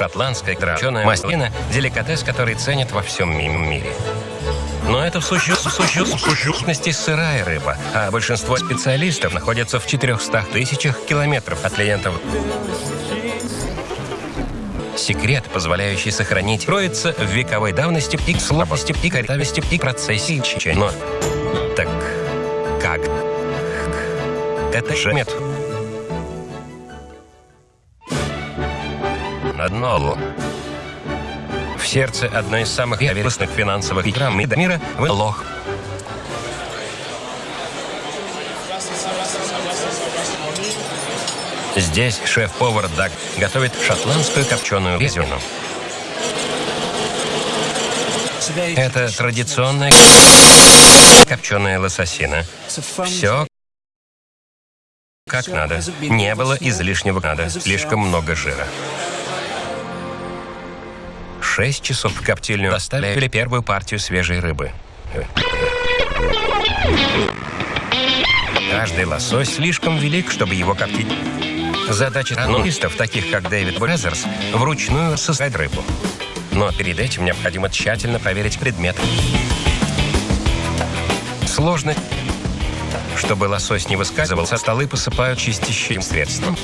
Шотландская драченая маслина – деликатес, который ценят во всем ми- мире. Но это в сущности сырая рыба, а большинство специалистов находятся в 400 тысячах километров от клиентов. Секрет, позволяющий сохранить, кроется в вековой давности и слабости, и корявости, и процессе. Но так как? Это же метод. На дно в сердце одной из самых известных финансовых пирамид мира – в лох. Здесь шеф-повар Даг готовит шотландскую копченую резину. Это традиционная копченая лососина. Все как надо. Не было излишнего надо. Слишком много жира. Шесть часов в коптильню доставили первую партию свежей рыбы. Каждый лосось слишком велик, чтобы его коптить. Задача тануристов, таких как Дэвид Бразерс, вручную создать рыбу. Но перед этим необходимо тщательно проверить предмет. Сложно. Чтобы лосось не выскальзывался, столы посыпают чистящим средством.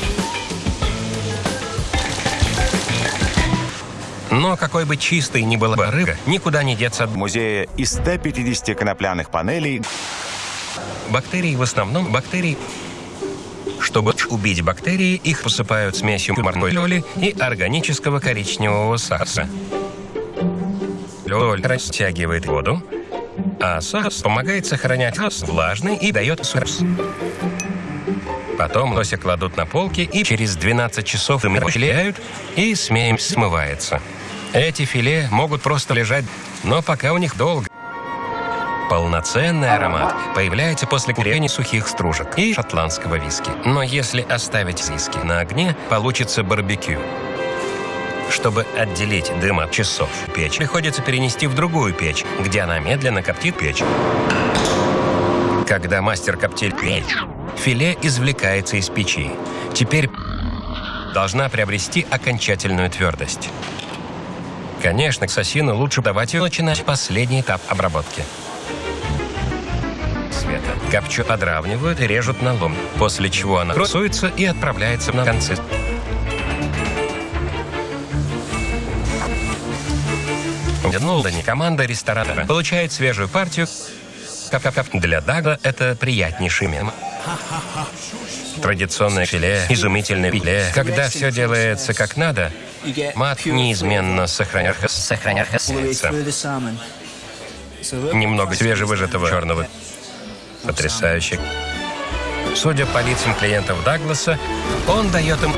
Но какой бы чистой ни была бы рыба, никуда не деться от В музее из 150 конопляных панелей бактерий. В основном бактерий чтобы убить бактерии, их посыпают смесью морской соли и органического коричневого сахара. Соль растягивает воду, а сахар помогает сохранять влажный и дает сырс. Потом лося кладут на полки и через 12 часов им расчленяют, и смеем смывается. Эти филе могут просто лежать, но пока у них долго. Полноценный аромат появляется после курения сухих стружек и шотландского виски. Но если оставить виски на огне, получится барбекю. Чтобы отделить дым от часов, печь приходится перенести в другую печь, где она медленно коптит печь. Когда мастер коптит печь, филе извлекается из печи. Теперь должна приобрести окончательную твердость. Конечно, к сосину лучше давать ее начинать последний этап обработки. Света. Копчу подравнивают и режут на лом, после чего она красуется и отправляется на концы. В Лондоне команда ресторана получает свежую партию. Кап-кап-кап. Для Дага это приятнейший мем. Традиционное филе, изумительное филе. Когда все делается как надо, аромат неизменно сохраняется. сохраняется. Немного свежевыжатого черного. Потрясающе. Судя по лицам клиентов Дагласа, он дает им